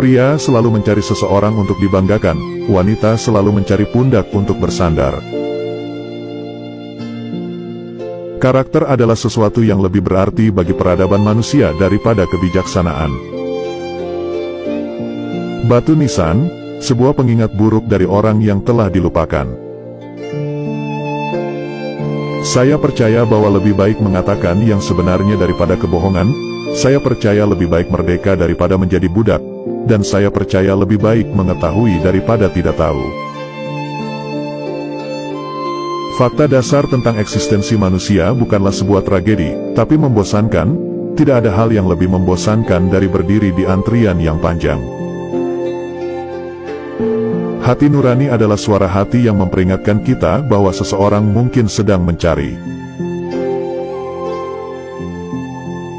Pria selalu mencari seseorang untuk dibanggakan, wanita selalu mencari pundak untuk bersandar. Karakter adalah sesuatu yang lebih berarti bagi peradaban manusia daripada kebijaksanaan. Batu nisan, sebuah pengingat buruk dari orang yang telah dilupakan. Saya percaya bahwa lebih baik mengatakan yang sebenarnya daripada kebohongan, saya percaya lebih baik merdeka daripada menjadi budak, dan saya percaya lebih baik mengetahui daripada tidak tahu. Fakta dasar tentang eksistensi manusia bukanlah sebuah tragedi, tapi membosankan, tidak ada hal yang lebih membosankan dari berdiri di antrian yang panjang. Hati nurani adalah suara hati yang memperingatkan kita bahwa seseorang mungkin sedang mencari.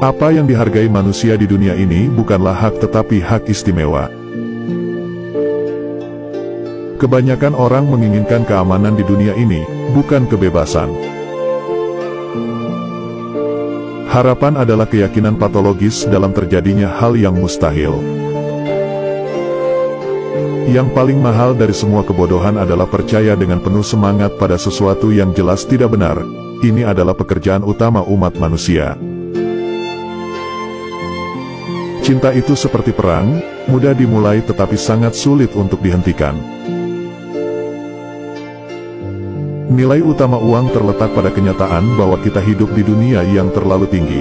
Apa yang dihargai manusia di dunia ini bukanlah hak tetapi hak istimewa. Kebanyakan orang menginginkan keamanan di dunia ini, bukan kebebasan. Harapan adalah keyakinan patologis dalam terjadinya hal yang mustahil. Yang paling mahal dari semua kebodohan adalah percaya dengan penuh semangat pada sesuatu yang jelas tidak benar. Ini adalah pekerjaan utama umat manusia. Cinta itu seperti perang, mudah dimulai tetapi sangat sulit untuk dihentikan. Nilai utama uang terletak pada kenyataan bahwa kita hidup di dunia yang terlalu tinggi.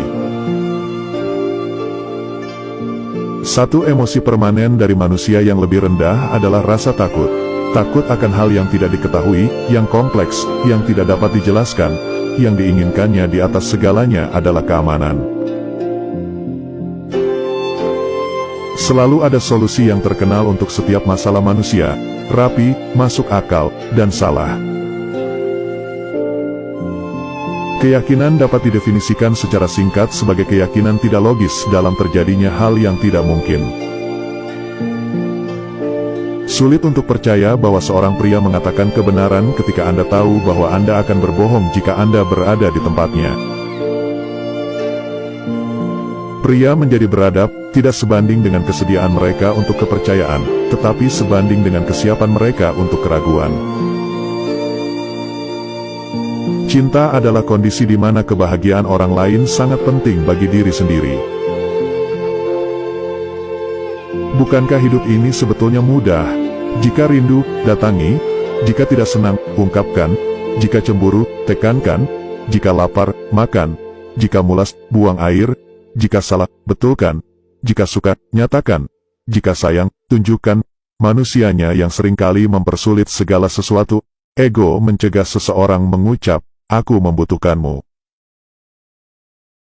Satu emosi permanen dari manusia yang lebih rendah adalah rasa takut. Takut akan hal yang tidak diketahui, yang kompleks, yang tidak dapat dijelaskan, yang diinginkannya di atas segalanya adalah keamanan. Selalu ada solusi yang terkenal untuk setiap masalah manusia, rapi, masuk akal, dan salah. Keyakinan dapat didefinisikan secara singkat sebagai keyakinan tidak logis dalam terjadinya hal yang tidak mungkin. Sulit untuk percaya bahwa seorang pria mengatakan kebenaran ketika Anda tahu bahwa Anda akan berbohong jika Anda berada di tempatnya. Pria menjadi beradab, tidak sebanding dengan kesediaan mereka untuk kepercayaan, tetapi sebanding dengan kesiapan mereka untuk keraguan. Cinta adalah kondisi di mana kebahagiaan orang lain sangat penting bagi diri sendiri. Bukankah hidup ini sebetulnya mudah? Jika rindu, datangi. Jika tidak senang, ungkapkan. Jika cemburu, tekankan. Jika lapar, makan. Jika mulas, buang air. Jika salah, betulkan. Jika suka, nyatakan. Jika sayang, tunjukkan. Manusianya yang sering kali mempersulit segala sesuatu. Ego mencegah seseorang mengucap, aku membutuhkanmu.